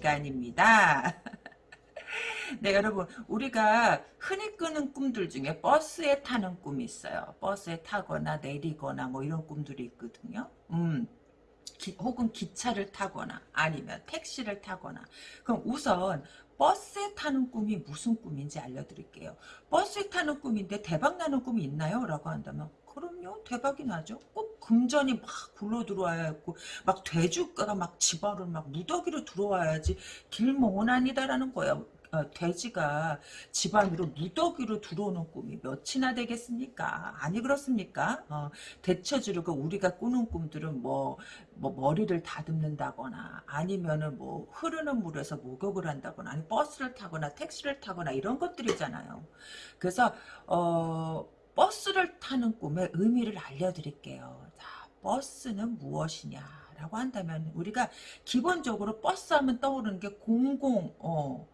시간입니다. 네, 여러분, 우리가 흔히 꾸는 꿈들 중에 버스에 타는 꿈이 있어요. 버스에 타거나 내리거나 뭐 이런 꿈들이 있거든요. 음. 기, 혹은 기차를 타거나 아니면 택시를 타거나 그럼 우선 버스에 타는 꿈이 무슨 꿈인지 알려드릴게요. 버스에 타는 꿈인데 대박나는 꿈이 있나요? 라고 한다면 그럼요 대박이 나죠 꼭 금전이 막 굴러 들어와야 했고 막 돼지가가 막 집안을 막 무더기로 들어와야지 길몽원아니다라는 거예요 어, 돼지가 집 안으로 무더기로 들어오는 꿈이 몇이나 되겠습니까? 아니 그렇습니까? 어, 대처지르고 우리가 꾸는 꿈들은 뭐, 뭐 머리를 다듬는다거나 아니면은 뭐 흐르는 물에서 목욕을 한다거나 아니 버스를 타거나 택시를 타거나 이런 것들이잖아요. 그래서 어, 버스를 타는 꿈의 의미를 알려드릴게요. 자, 버스는 무엇이냐? 라고 한다면 우리가 기본적으로 버스 하면 떠오르는 게 공공 어,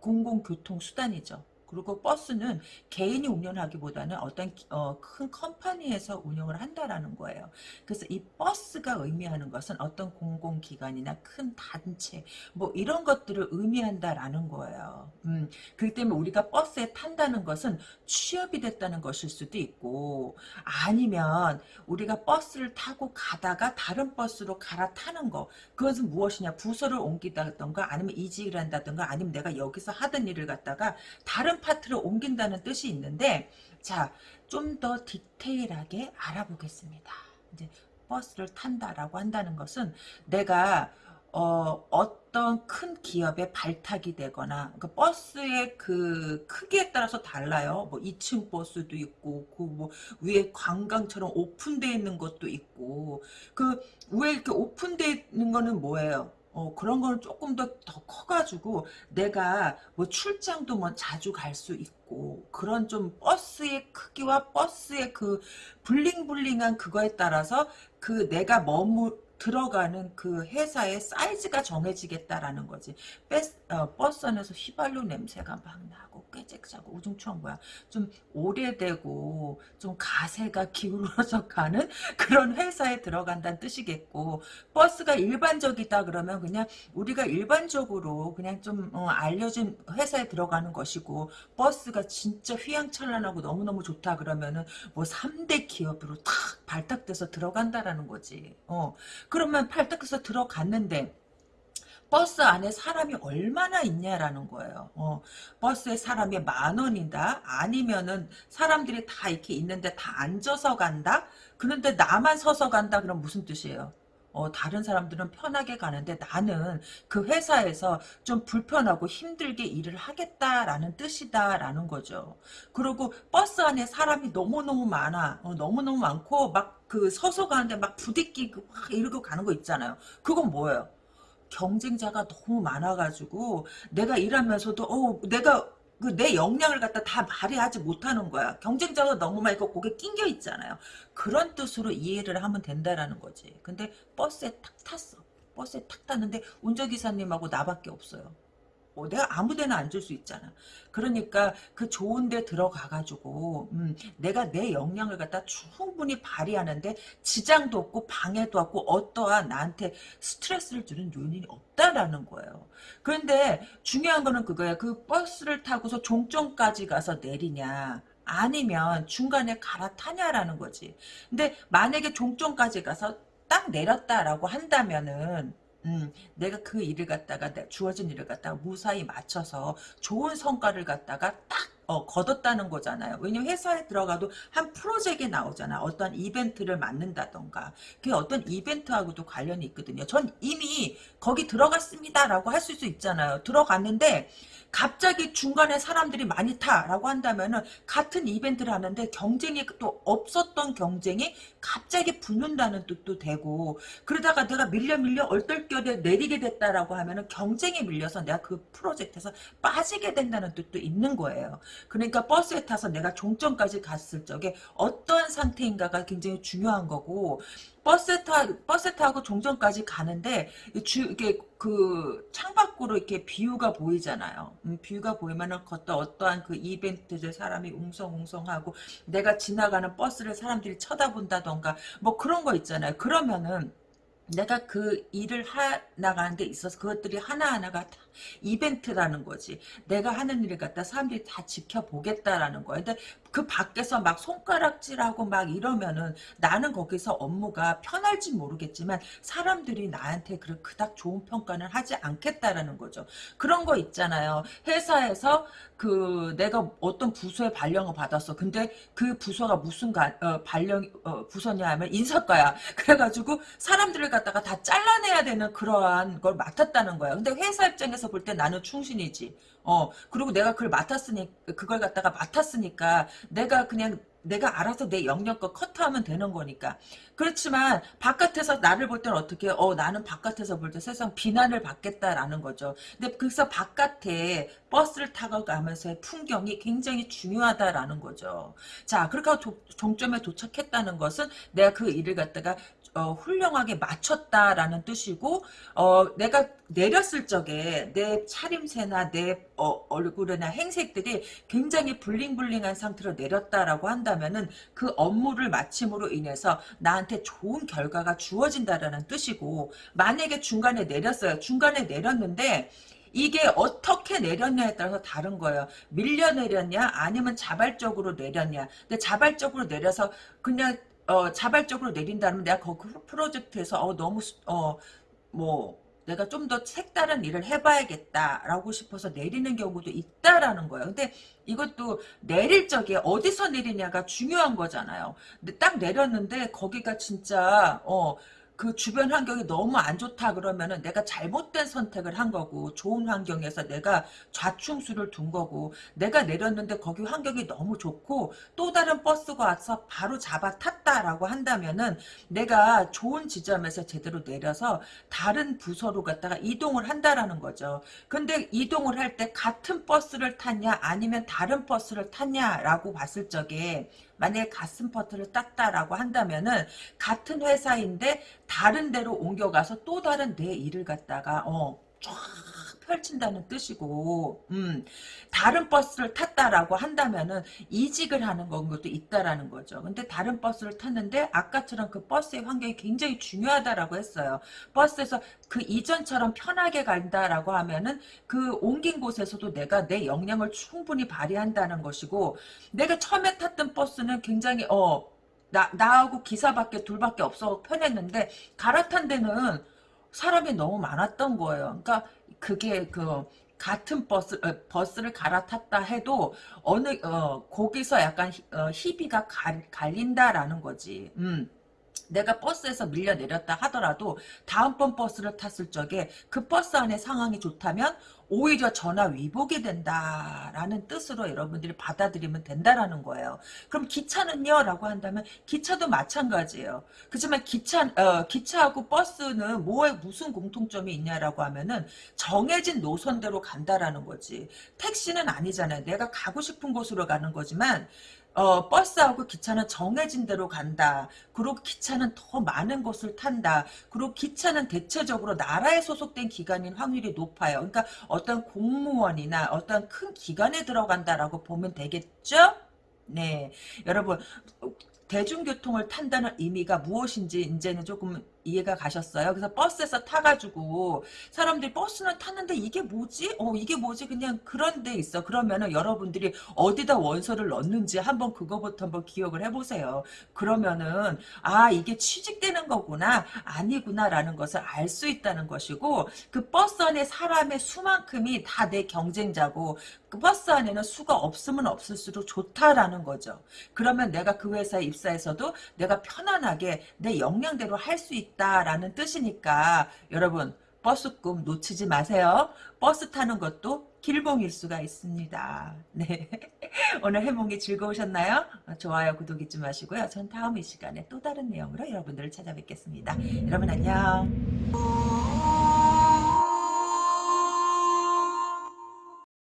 공공교통수단이죠. 그리고 버스는 개인이 운영하기보다는 어떤 어, 큰 컴퍼니에서 운영을 한다라는 거예요. 그래서 이 버스가 의미하는 것은 어떤 공공기관이나 큰 단체 뭐 이런 것들을 의미한다라는 거예요. 음, 그렇기 때문에 우리가 버스에 탄다는 것은 취업이 됐다는 것일 수도 있고 아니면 우리가 버스를 타고 가다가 다른 버스로 갈아타는 거 그것은 무엇이냐 부서를 옮기다던가 아니면 이직을 한다던가 아니면 내가 여기서 하던 일을 갖다가 다른 파트를 옮긴다는 뜻이 있는데 자, 좀 더 디테일하게 알아보겠습니다. 이제 버스를 탄다라고 한다는 것은 내가 어, 어떤 큰 기업의 발탁이 되거나 그 버스의 그 크기에 따라서 달라요. 뭐 2층 버스도 있고 그 뭐 위에 관광처럼 오픈되어 있는 것도 있고 그 위에 이렇게 오픈되어 있는 거는 뭐예요? 어, 그런 거는 조금 더, 더 커가지고, 내가 뭐 출장도 뭐 자주 갈 수 있고, 그런 좀 버스의 크기와 버스의 그 블링블링한 그거에 따라서 그 내가 머무, 들어가는 그 회사의 사이즈가 정해지겠다라는 거지. 버스, 어, 버스 안에서 휘발유 냄새가 막 나고 꾀잭자고 우중충한 거야. 좀 오래되고 좀 가세가 기울어져 가는 그런 회사에 들어간다는 뜻이겠고 버스가 일반적이다 그러면 그냥 우리가 일반적으로 그냥 좀 어, 알려진 회사에 들어가는 것이고 버스가 진짜 휘황찬란하고 너무너무 좋다 그러면은 뭐 3대 기업으로 탁 발탁돼서 들어간다라는 거지. 어. 그러면 팔딱해서 들어갔는데 버스 안에 사람이 얼마나 있냐라는 거예요. 어, 버스에 사람이 만 원이다? 아니면은 사람들이 다 이렇게 있는데 다 앉아서 간다? 그런데 나만 서서 간다? 그럼 무슨 뜻이에요? 어, 다른 사람들은 편하게 가는데 나는 그 회사에서 좀 불편하고 힘들게 일을 하겠다라는 뜻이다라는 거죠. 그리고 버스 안에 사람이 너무너무 많아. 어, 너무너무 많고 막 그 서서 가는데 막 부딪히고 막 이러고 가는 거 있잖아요. 그건 뭐예요? 경쟁자가 너무 많아가지고 내가 일하면서도 어 내가 그 내 역량을 갖다 다 발휘하지 못하는 거야. 경쟁자가 너무 많고 거기에 낑겨 있잖아요. 그런 뜻으로 이해를 하면 된다라는 거지. 근데 버스에 탁 탔어. 버스에 탁 탔는데 운전기사님하고 나밖에 없어요. 어, 내가 아무 데나 앉을 수 있잖아. 그러니까 그 좋은 데 들어가가지고 음, 내가 내 역량을 갖다 충분히 발휘하는데 지장도 없고 방해도 없고 어떠한 나한테 스트레스를 주는 요인이 없다라는 거예요. 그런데 중요한 거는 그거야. 그 버스를 타고서 종점까지 가서 내리냐. 아니면 중간에 갈아타냐라는 거지. 근데 만약에 종점까지 가서 딱 내렸다라고 한다면은 음, 내가 그 일을 갖다가 주어진 일을 갖다가 무사히 맞춰서 좋은 성과를 갖다가 딱 어, 거뒀다는 거잖아요. 왜냐면 회사에 들어가도 한 프로젝트에 나오잖아. 어떤 이벤트를 맡는다던가. 그게 어떤 이벤트하고도 관련이 있거든요. 전 이미 거기 들어갔습니다라고 할 수 있잖아요. 들어갔는데 갑자기 중간에 사람들이 많이 타라고 한다면은 같은 이벤트를 하는데 경쟁이 또 없었던 경쟁이 갑자기 붙는다는 뜻도 되고 그러다가 내가 밀려 밀려 얼떨결에 내리게 됐다라고 하면은 경쟁에 밀려서 내가 그 프로젝트에서 빠지게 된다는 뜻도 있는 거예요. 그러니까 버스에 타서 내가 종점까지 갔을 적에 어떤 상태인가가 굉장히 중요한 거고 버스 타 버스 타고 종점까지 가는데 주 이게 그 창밖으로 이렇게 view가 보이잖아요. 음, view가 보이면은 어떤 어떠한 그 이벤트들 사람이 웅성웅성하고 내가 지나가는 버스를 사람들이 쳐다본다던가 뭐 그런 거 있잖아요. 그러면은 내가 그 일을 하 나가는 데 있어서 그것들이 하나하나가 다 이벤트라는 거지. 내가 하는 일을 갖다 사람들이 다 지켜보겠다라는 거야. 근데 그 밖에서 막 손가락질하고 막 이러면은 나는 거기서 업무가 편할지 모르겠지만 사람들이 나한테 그 그닥 좋은 평가는 하지 않겠다라는 거죠. 그런 거 있잖아요. 회사에서 그 내가 어떤 부서에 발령을 받았어. 근데 그 부서가 무슨 가, 어, 발령 어, 부서냐 하면 인사과야. 그래가지고 사람들을 갖다가 다 잘라내야 되는 그러한 걸 맡았다는 거야. 근데 회사 입장에서 볼 때 나는 충신이지. 어 그리고 내가 그걸 맡았으니 그걸 갖다가 맡았으니까 내가 그냥 내가 알아서 내 영역껏 커트하면 되는 거니까. 그렇지만 바깥에서 나를 볼 때는 어떻게 어 나는 바깥에서 볼 때 세상 비난을 받겠다라는 거죠. 근데 그래서 바깥에 버스를 타고 가면서의 풍경이 굉장히 중요하다라는 거죠. 자, 그렇게 도, 종점에 도착했다는 것은 내가 그 일을 갖다가 어, 훌륭하게 마쳤다라는 뜻이고 어, 내가 내렸을 적에 내 차림새나 내 어, 얼굴이나 행색들이 굉장히 블링블링한 상태로 내렸다라고 한다면은 그 업무를 마침으로 인해서 나한테 좋은 결과가 주어진다라는 뜻이고 만약에 중간에 내렸어요. 중간에 내렸는데 이게 어떻게 내렸냐에 따라서 다른 거예요. 밀려 내렸냐 아니면 자발적으로 내렸냐. 근데 자발적으로 내려서 그냥 어, 자발적으로 내린다면 내가 그 프로젝트에서 어, 너무 어, 뭐 내가 좀 더 색다른 일을 해봐야겠다라고 싶어서 내리는 경우도 있다라는 거예요. 근데 이것도 내릴 적에 어디서 내리냐가 중요한 거잖아요. 근데 딱 내렸는데 거기가 진짜 어, 그 주변 환경이 너무 안 좋다 그러면은 내가 잘못된 선택을 한 거고 좋은 환경에서 내가 좌충수를 둔 거고 내가 내렸는데 거기 환경이 너무 좋고 또 다른 버스가 와서 바로 잡아 탔다라고 한다면은 내가 좋은 지점에서 제대로 내려서 다른 부서로 갔다가 이동을 한다라는 거죠. 근데 이동을 할 때 같은 버스를 탔냐 아니면 다른 버스를 탔냐라고 봤을 적에 만약에 가슴 퍼트를 땄다라고 한다면은 같은 회사인데 다른 데로 옮겨가서 또 다른 내 일을 갖다가 어, 쫙 펼친다는 뜻이고 음, 다른 버스를 탔다라고 한다면은 이직을 하는 것도 있다라는 거죠. 근데 다른 버스를 탔는데 아까처럼 그 버스의 환경이 굉장히 중요하다라고 했어요. 버스에서 그 이전처럼 편하게 간다라고 하면은 그 옮긴 곳에서도 내가 내 역량을 충분히 발휘한다는 것이고 내가 처음에 탔던 버스는 굉장히 어 나, 나하고 기사밖에 둘밖에 없어 편했는데 갈아탄 데는 사람이 너무 많았던 거예요. 그러니까 그게 그 같은 버스 어, 버스를 갈아탔다 해도 어느 어 거기서 약간 어, 희비가 갈, 갈린다라는 거지. 음. 내가 버스에서 밀려 내렸다 하더라도 다음번 버스를 탔을 적에 그 버스 안에 상황이 좋다면 오히려 전화 위복이 된다라는 뜻으로 여러분들이 받아들이면 된다라는 거예요. 그럼 기차는요? 라고 한다면 기차도 마찬가지예요. 그렇지만 기차, 어, 기차하고 버스는 뭐에 무슨 공통점이 있냐라고 하면은 정해진 노선대로 간다라는 거지. 택시는 아니잖아요. 내가 가고 싶은 곳으로 가는 거지만 어, 버스하고 기차는 정해진 대로 간다. 그리고 기차는 더 많은 곳을 탄다. 그리고 기차는 대체적으로 나라에 소속된 기관인 확률이 높아요. 그러니까 어떤 공무원이나 어떤 큰 기관에 들어간다라고 보면 되겠죠? 네. 여러분, 대중교통을 탄다는 의미가 무엇인지 이제는 조금 이해가 가셨어요? 그래서 버스에서 타가지고 사람들이 버스는 탔는데 이게 뭐지? 어 이게 뭐지? 그냥 그런 데 있어. 그러면은 여러분들이 어디다 원서를 넣는지 한번 그거부터 한번 기억을 해보세요. 그러면은 아 이게 취직되는 거구나 아니구나 라는 것을 알 수 있다는 것이고 그 버스 안에 사람의 수만큼이 다 내 경쟁자고 그 버스 안에는 수가 없으면 없을수록 좋다라는 거죠. 그러면 내가 그 회사에 입사해서도 내가 편안하게 내 역량대로 할 수 있다라는 뜻이니까 여러분 버스 꿈 놓치지 마세요. 버스 타는 것도 길몽일 수가 있습니다. 네. 오늘 해몽이 즐거우셨나요? 좋아요, 구독 잊지 마시고요. 전 다음 이 시간에 또 다른 내용으로 여러분들을 찾아뵙겠습니다. 여러분 안녕.